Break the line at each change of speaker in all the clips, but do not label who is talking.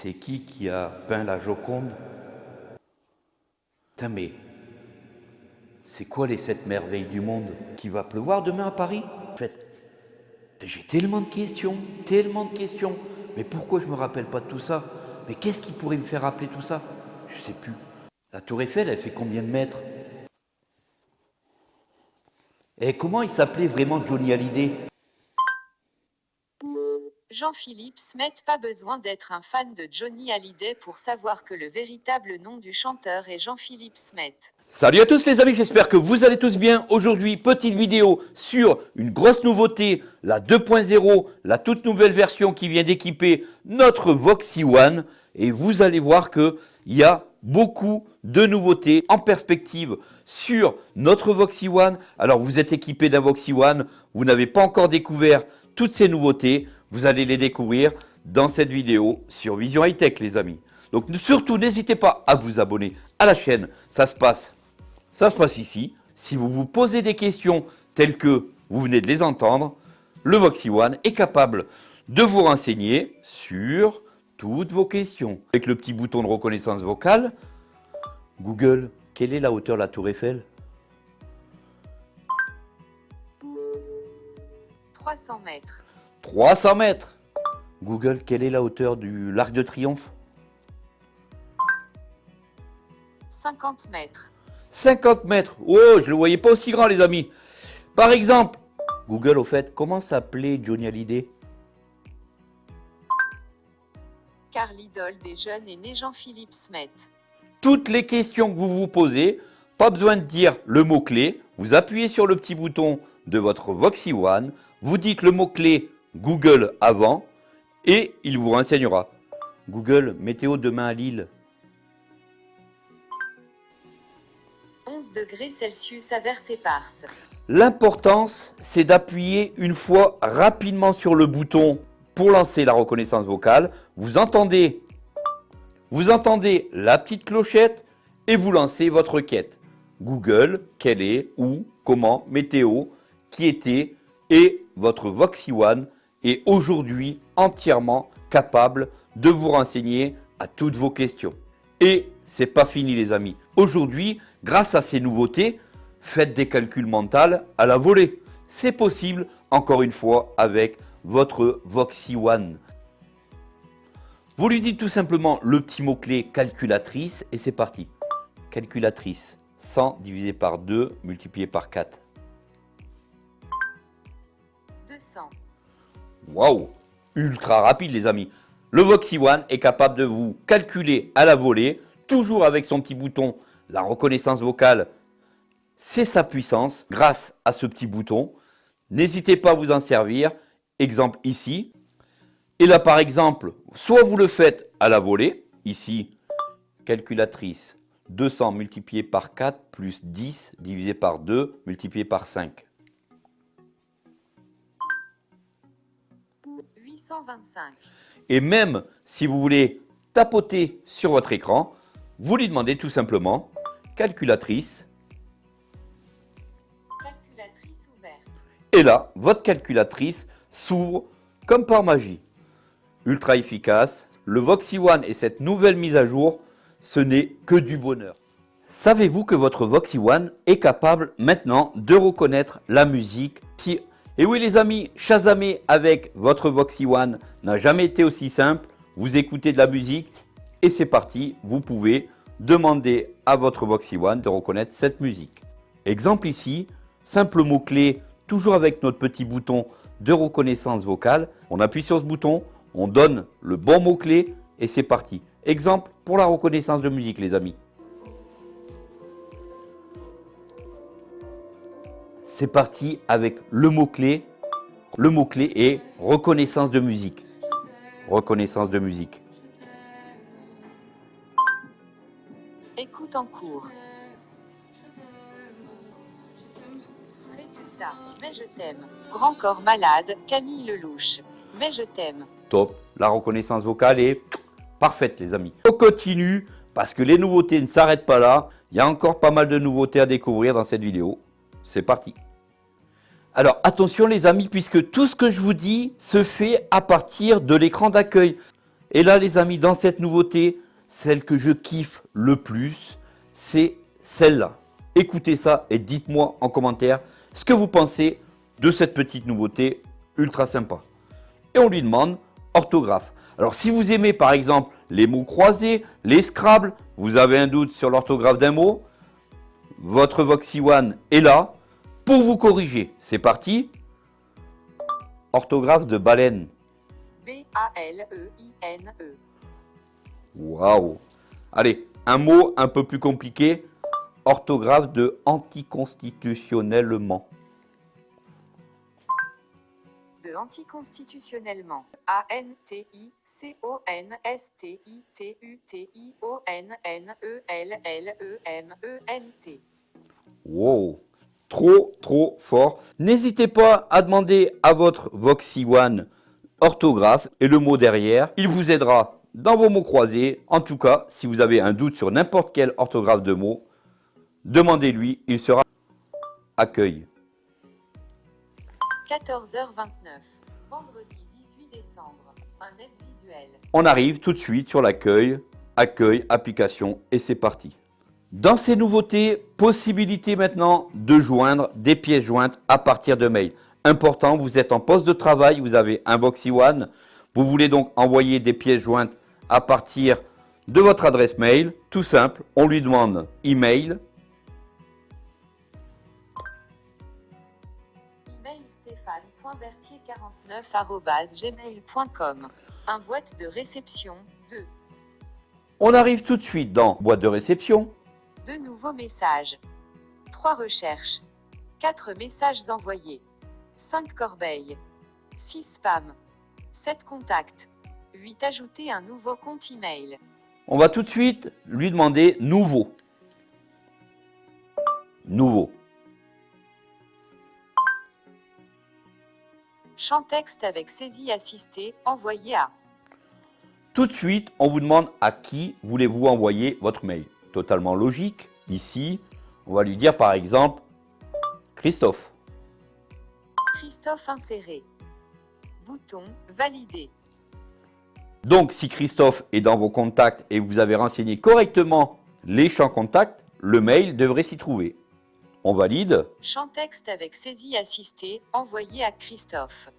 C'est qui qui a peint la Joconde? Mais c'est quoi les sept merveilles du monde? Qui va pleuvoir demain à Paris? En fait, j'ai tellement de questions, tellement de questions. Mais pourquoi je me rappelle pas de tout ça? Mais qu'est-ce qui pourrait me faire rappeler tout ça? Je sais plus. La tour Eiffel, elle fait combien de mètres? Et comment il s'appelait vraiment Johnny Hallyday?
Jean-Philippe Smet pas besoin d'être un fan de Johnny Hallyday pour savoir que le véritable nom du chanteur est Jean-Philippe Smet.
Salut à tous les amis, j'espère que vous allez tous bien. Aujourd'hui, petite vidéo sur une grosse nouveauté, la 2.0, la toute nouvelle version qui vient d'équiper notre Voxy One. Et vous allez voir qu'il y a beaucoup de nouveautés en perspective sur notre Voxy One. Alors vous êtes équipé d'un Voxy One, vous n'avez pas encore découvert toutes ces nouveautés. Vous allez les découvrir dans cette vidéo sur Vision High Tech, les amis. Donc surtout, n'hésitez pas à vous abonner à la chaîne. Ça se passe, ça se passe ici. Si vous vous posez des questions telles que vous venez de les entendre, le Voxy One est capable de vous renseigner sur toutes vos questions. Avec le petit bouton de reconnaissance vocale, Google, quelle est la hauteur de la tour Eiffel?
300 mètres.
300 mètres. Google, quelle est la hauteur du l'Arc de Triomphe?
50 mètres.
50 mètres. Oh, je ne le voyais pas aussi grand, les amis. Par exemple, Google, au fait, comment s'appelait Johnny Hallyday?
Car l'idole des jeunes est né Jean-Philippe Smet.
Toutes les questions que vous vous posez, pas besoin de dire le mot-clé. Vous appuyez sur le petit bouton de votre Voxy One. Vous dites le mot-clé Google avant et il vous renseignera. Google, météo demain à Lille.
11 degrés Celsius averse éparse.
L'importance, c'est d'appuyer une fois rapidement sur le bouton pour lancer la reconnaissance vocale. Vous entendez, vous entendez la petite clochette et vous lancez votre requête. Google, quel est, où, comment, météo, qui était et votre Voxy One est aujourd'hui entièrement capable de vous renseigner à toutes vos questions. Et c'est pas fini les amis. Aujourd'hui, grâce à ces nouveautés, faites des calculs mentaux à la volée. C'est possible, encore une fois, avec votre Voxy One. Vous lui dites tout simplement le petit mot-clé calculatrice et c'est parti. Calculatrice, 100 divisé par 2 multiplié par 4. Waouh Ultra rapide les amis. Le Voxy One est capable de vous calculer à la volée, toujours avec son petit bouton, la reconnaissance vocale. C'est sa puissance grâce à ce petit bouton. N'hésitez pas à vous en servir. Exemple ici. Et là par exemple, soit vous le faites à la volée, ici, calculatrice 200 multiplié par 4 plus 10 divisé par 2 multiplié par 5.
825.
Et même si vous voulez tapoter sur votre écran, vous lui demandez tout simplement calculatrice.
Calculatrice ouverte.
Et là, votre calculatrice s'ouvre comme par magie. Ultra efficace. Le Voxy One et cette nouvelle mise à jour, ce n'est que du bonheur. Savez-vous que votre Voxy One est capable maintenant de reconnaître la musique si et oui les amis, chasamer avec votre Voxy One n'a jamais été aussi simple. Vous écoutez de la musique et c'est parti, vous pouvez demander à votre Voxy One de reconnaître cette musique. Exemple ici, simple mot-clé, toujours avec notre petit bouton de reconnaissance vocale. On appuie sur ce bouton, on donne le bon mot-clé et c'est parti. Exemple pour la reconnaissance de musique les amis. C'est parti avec le mot-clé. Le mot-clé est reconnaissance de musique. Reconnaissance de musique.
Écoute en cours. Résultat. Mais je t'aime. Grand corps malade, Camille Lelouch. Mais je t'aime.
Top. La reconnaissance vocale est parfaite les amis. On continue parce que les nouveautés ne s'arrêtent pas là. Il y a encore pas mal de nouveautés à découvrir dans cette vidéo. C'est parti. Alors attention les amis, puisque tout ce que je vous dis se fait à partir de l'écran d'accueil. Et là, les amis, dans cette nouveauté, celle que je kiffe le plus, c'est celle-là. Écoutez ça et dites-moi en commentaire ce que vous pensez de cette petite nouveauté ultra sympa. Et on lui demande orthographe. Alors si vous aimez par exemple les mots croisés, les Scrabble, vous avez un doute sur l'orthographe d'un mot, votre Voxy One est là pour vous corriger. C'est parti. Orthographe de baleine.
B-A-L-E-I-N-E.
Waouh Allez, un mot un peu plus compliqué. Orthographe de anticonstitutionnellement.
De anticonstitutionnellement. A-N-T-I-C-O-N-S-T-I-T-U-T-I-O-N-N-E-L-L-E-M-E-N-T.
Wow Trop, trop fort. N'hésitez pas à demander à votre Voxy One orthographe et le mot derrière. Il vous aidera dans vos mots croisés. En tout cas, si vous avez un doute sur n'importe quelle orthographe de mot, demandez-lui, il sera accueil.
14h29. Vendredi 18 décembre. Un aide visuel.
On arrive tout de suite sur l'accueil, accueil, application et c'est parti. Dans ces nouveautés, possibilité maintenant de joindre des pièces jointes à partir de mail. Important, vous êtes en poste de travail, vous avez un Boxy One, vous voulez donc envoyer des pièces jointes à partir de votre adresse mail. Tout simple, on lui demande email,
Email stéphane.berthier49.gmail.com. Un boîte de réception. 2.
on arrive tout de suite dans boîte de réception.
Deux nouveaux messages. 3 recherches. 4 messages envoyés. 5 corbeilles. 6 spams. 7 contacts. 8 ajouter un nouveau compte email.
On va tout de suite lui demander nouveau. Nouveau.
Champ texte avec saisie assistée, envoyé à
Tout de suite, on vous demande à qui voulez-vous envoyer votre mail. Totalement logique. Ici, on va lui dire par exemple Christophe.
Christophe inséré. Bouton Valider.
Donc, si Christophe est dans vos contacts et vous avez renseigné correctement les champs contacts, le mail devrait s'y trouver. On valide,
Champ texte avec saisie assistée, envoyé à Christophe.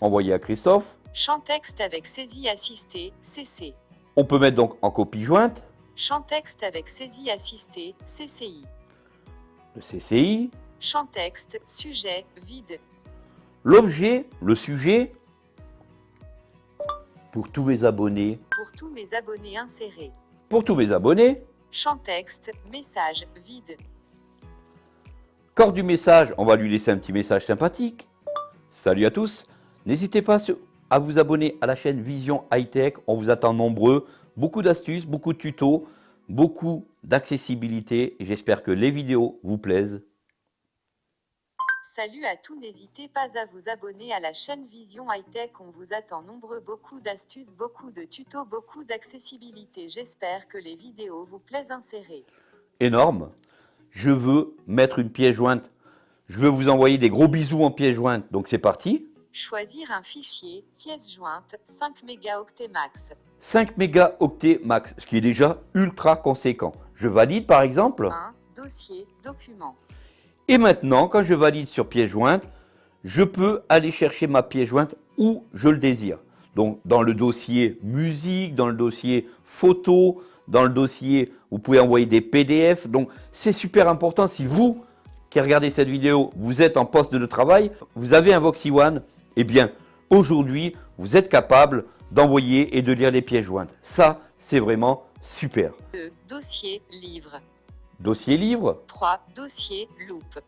envoyer à Christophe.
Champ texte avec saisie assistée, CC.
On peut mettre donc en copie jointe
Champ texte avec saisie assistée, CCI.
le CCI,
Champ texte, sujet, vide.
l'objet, le sujet. Pour tous mes abonnés,
Pour tous mes abonnés insérés.
pour tous mes abonnés,
Champ texte, message, vide.
corps du message, on va lui laisser un petit message sympathique. Salut à tous, n'hésitez pas à vous abonner à la chaîne Vision High Tech, on vous attend nombreux, beaucoup d'astuces, beaucoup de tutos, beaucoup d'accessibilité. J'espère que les vidéos vous plaisent.
Salut à tous, n'hésitez pas à vous abonner à la chaîne Vision High Tech, on vous attend nombreux, beaucoup d'astuces, beaucoup de tutos, beaucoup d'accessibilité. J'espère que les vidéos vous plaisent insérées.
énorme. Je veux mettre une pièce jointe. Je veux vous envoyer des gros bisous en pièce jointe. Donc c'est parti.
Choisir un fichier, pièce jointe, 5 mégaoctets max.
5 mégaoctets max, ce qui est déjà ultra conséquent. Je valide par exemple.
1. Dossier, document.
Et maintenant, quand je valide sur pièce jointe, je peux aller chercher ma pièce jointe où je le désire. Donc dans le dossier musique, dans le dossier photo, dans le dossier, vous pouvez envoyer des PDF. Donc c'est super important si vous qui regardez cette vidéo, vous êtes en poste de travail, vous avez un Voxy One, eh bien aujourd'hui, vous êtes capable d'envoyer et de lire les pièces jointes. Ça, c'est vraiment super.
2. Dossier, livre.
Dossier livre,
3. Dossier, loupe.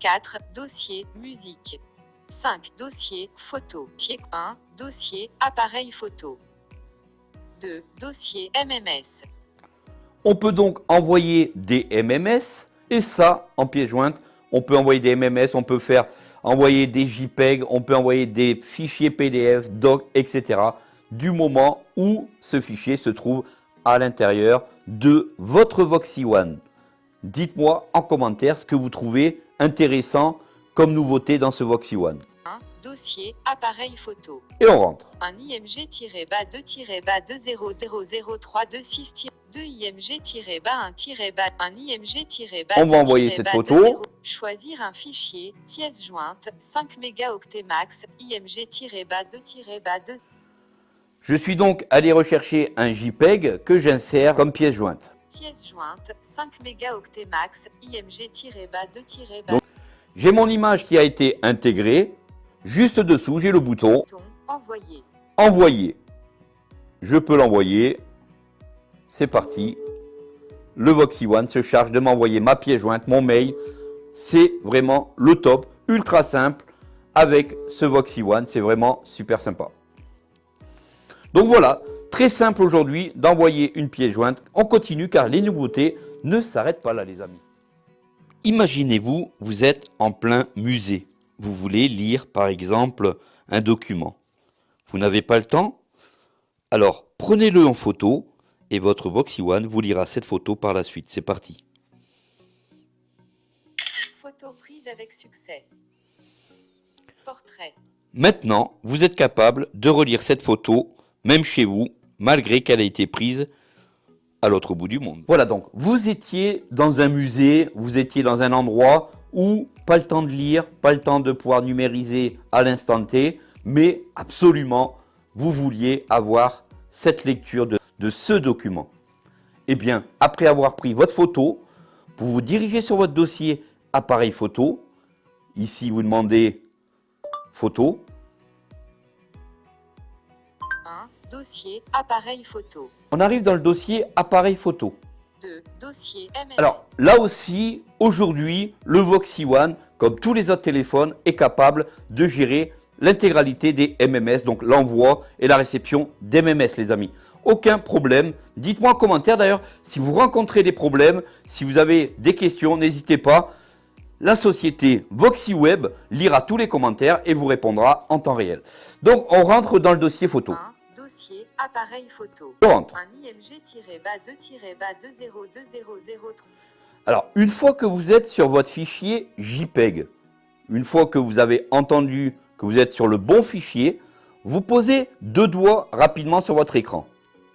4. Dossier, musique. 5. Dossier, photo. 1. Dossier, appareil photo. 2. Dossier, MMS.
On peut donc envoyer des MMS et ça en pièce jointe. On peut envoyer des MMS, on peut faire envoyer des JPEG, on peut envoyer des fichiers PDF, doc, etc. Du moment où ce fichier se trouve à l'intérieur de votre Voxy One. Dites-moi en commentaire ce que vous trouvez intéressant comme nouveauté dans ce Voxy One.
1. Dossier, appareil photo.
Et on rentre.
Un IMG-2-2-200326 2 IMG-1-1 un IMG-
On va envoyer cette photo.
Choisir un fichier, pièce jointe, 5 mégaoctets max, IMG-2-2
Je suis donc allé rechercher un JPEG que j'insère comme pièce jointe.
Pièce jointe, 5 mégaoctets max, IMG-2
Donc, J'ai mon image qui a été intégrée. Juste dessous, j'ai le bouton
Envoyer.
Envoyer. Je peux l'envoyer. C'est parti. Le Voxy One se charge de m'envoyer ma pièce jointe, mon mail. C'est vraiment le top, ultra simple avec ce Voxy One. C'est vraiment super sympa. Donc voilà, très simple aujourd'hui d'envoyer une pièce jointe. On continue car les nouveautés ne s'arrêtent pas là les amis. Imaginez-vous, vous êtes en plein musée. Vous voulez lire par exemple un document. Vous n'avez pas le temps? Alors prenez-le en photo et votre Voxy One vous lira cette photo par la suite. C'est parti.
Photo prise avec succès. Portrait.
Maintenant, vous êtes capable de relire cette photo, même chez vous, malgré qu'elle ait été prise à l'autre bout du monde. Voilà donc, vous étiez dans un musée, vous étiez dans un endroit où pas le temps de lire, pas le temps de pouvoir numériser à l'instant T, mais absolument, vous vouliez avoir cette lecture de de ce document Eh bien, après avoir pris votre photo, vous vous dirigez sur votre dossier appareil photo. Ici, vous demandez photo.
Dossier appareil photo.
On arrive dans le dossier appareil photo.
2. Dossier
Alors, là aussi, aujourd'hui, le Voxy One, comme tous les autres téléphones, est capable de gérer l'intégralité des MMS, donc l'envoi et la réception d'MMS, les amis aucun problème. Dites-moi en commentaire d'ailleurs si vous rencontrez des problèmes, si vous avez des questions, n'hésitez pas. La société VoxyWeb lira tous les commentaires et vous répondra en temps réel. Donc on rentre dans le dossier photo.
Appareil photo.
Rentre.
Un IMG-2-20003.
Alors une fois que vous êtes sur votre fichier JPEG, une fois que vous avez entendu que vous êtes sur le bon fichier, vous posez deux doigts rapidement sur votre écran.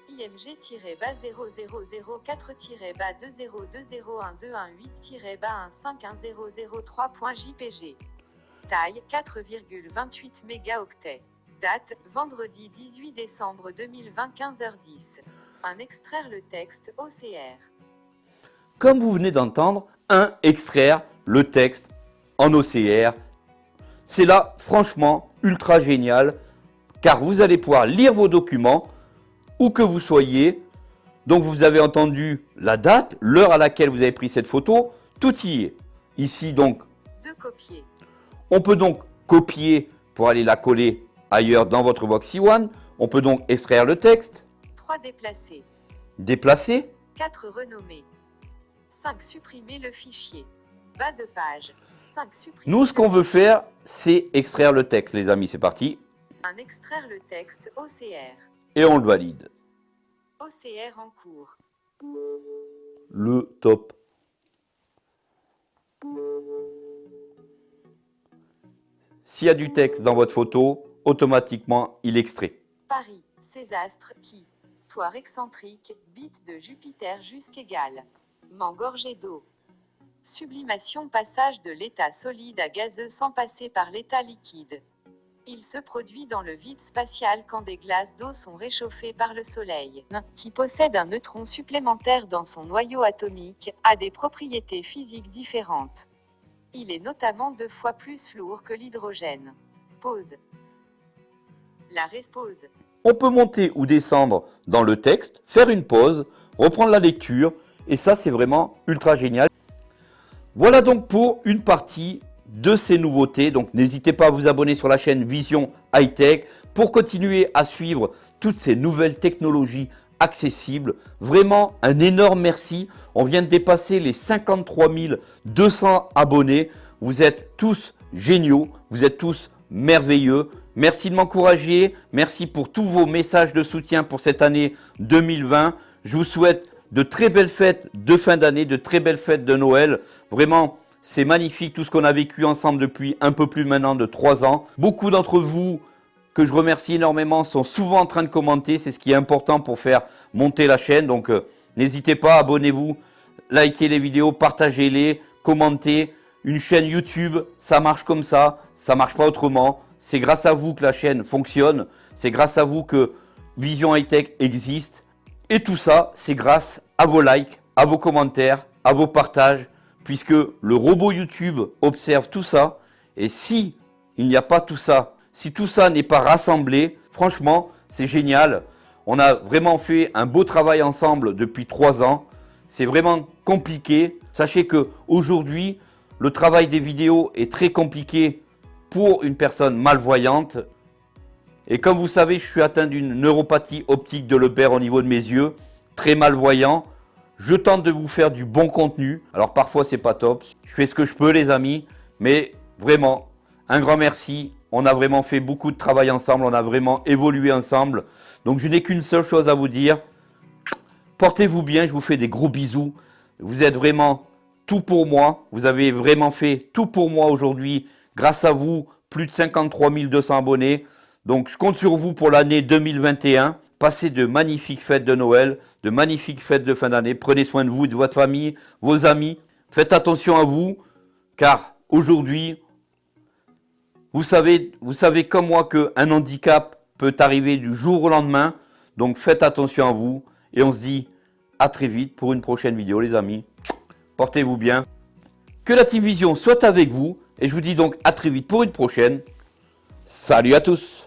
IMG-000-4-2-0-201-218-1510003.jpg. Taille 4,28 mégaoctets. Date vendredi 18 décembre 2020 15h10. Un extraire le texte OCR.
Comme vous venez d'entendre, un extraire le texte en OCR. C'est là franchement ultra génial car vous allez pouvoir lire vos documents où que vous soyez. Donc vous avez entendu la date, l'heure à laquelle vous avez pris cette photo, tout y est. Ici donc,
de copier.
on peut donc copier pour aller la coller ailleurs dans votre Voxy One. On peut donc extraire le texte.
3 déplacer.
Déplacer.
4 renommer. 5 supprimer le fichier. Bas de page. 5 supprimer
Nous, ce qu'on veut faire, c'est extraire le texte, les amis. C'est parti.
Un extraire le texte OCR
et on le valide.
OCR en cours.
Le top. S'il y a du texte dans votre photo, automatiquement, il extrait.
Paris, Césastre, qui Toit excentrique, bite de Jupiter jusqu'égal. M'engorger d'eau. Sublimation passage de l'état solide à gazeux sans passer par l'état liquide. Il se produit dans le vide spatial quand des glaces d'eau sont réchauffées par le Soleil, qui possède un neutron supplémentaire dans son noyau atomique, a des propriétés physiques différentes. Il est notamment deux fois plus lourd que l'hydrogène. Pause. La respose.
On peut monter ou descendre dans le texte, faire une pause, reprendre la lecture, et ça c'est vraiment ultra génial. Voilà donc pour une partie de ces nouveautés. Donc n'hésitez pas à vous abonner sur la chaîne Vision High Tech pour continuer à suivre toutes ces nouvelles technologies accessibles. Vraiment un énorme merci. On vient de dépasser les 53 200 abonnés. Vous êtes tous géniaux, vous êtes tous merveilleux. Merci de m'encourager, merci pour tous vos messages de soutien pour cette année 2020. Je vous souhaite de très belles fêtes de fin d'année, de très belles fêtes de Noël. Vraiment, C'est magnifique tout ce qu'on a vécu ensemble depuis un peu plus maintenant de trois ans. Beaucoup d'entre vous que je remercie énormément sont souvent en train de commenter. C'est ce qui est important pour faire monter la chaîne. Donc euh, n'hésitez pas, abonnez-vous, likez les vidéos, partagez-les, commentez. Une chaîne YouTube, ça marche comme ça, ça marche pas autrement. C'est grâce à vous que la chaîne fonctionne. C'est grâce à vous que Vision High Tech existe. Et tout ça, c'est grâce à vos likes, à vos commentaires, à vos partages, puisque le robot YouTube observe tout ça. Et si il n'y a pas tout ça, si tout ça n'est pas rassemblé, franchement, c'est génial. On a vraiment fait un beau travail ensemble depuis trois ans. C'est vraiment compliqué. Sachez que aujourd'hui, le travail des vidéos est très compliqué pour une personne malvoyante. Et comme vous savez, je suis atteint d'une neuropathie optique de Leber au niveau de mes yeux, très malvoyant. Je tente de vous faire du bon contenu. Alors parfois c'est pas top. Je fais ce que je peux les amis. Mais vraiment, un grand merci. On a vraiment fait beaucoup de travail ensemble. On a vraiment évolué ensemble. Donc je n'ai qu'une seule chose à vous dire. Portez-vous bien. Je vous fais des gros bisous. Vous êtes vraiment tout pour moi. Vous avez vraiment fait tout pour moi aujourd'hui. Grâce à vous, plus de 53 200 abonnés. Donc je compte sur vous pour l'année 2021. Passez de magnifiques fêtes de Noël, de magnifiques fêtes de fin d'année. Prenez soin de vous, de votre famille, vos amis. Faites attention à vous, car aujourd'hui, vous savez, vous savez comme moi qu'un handicap peut arriver du jour au lendemain. Donc faites attention à vous et on se dit à très vite pour une prochaine vidéo les amis. Portez-vous bien. Que la Team Vision soit avec vous et je vous dis donc à très vite pour une prochaine. Salut à tous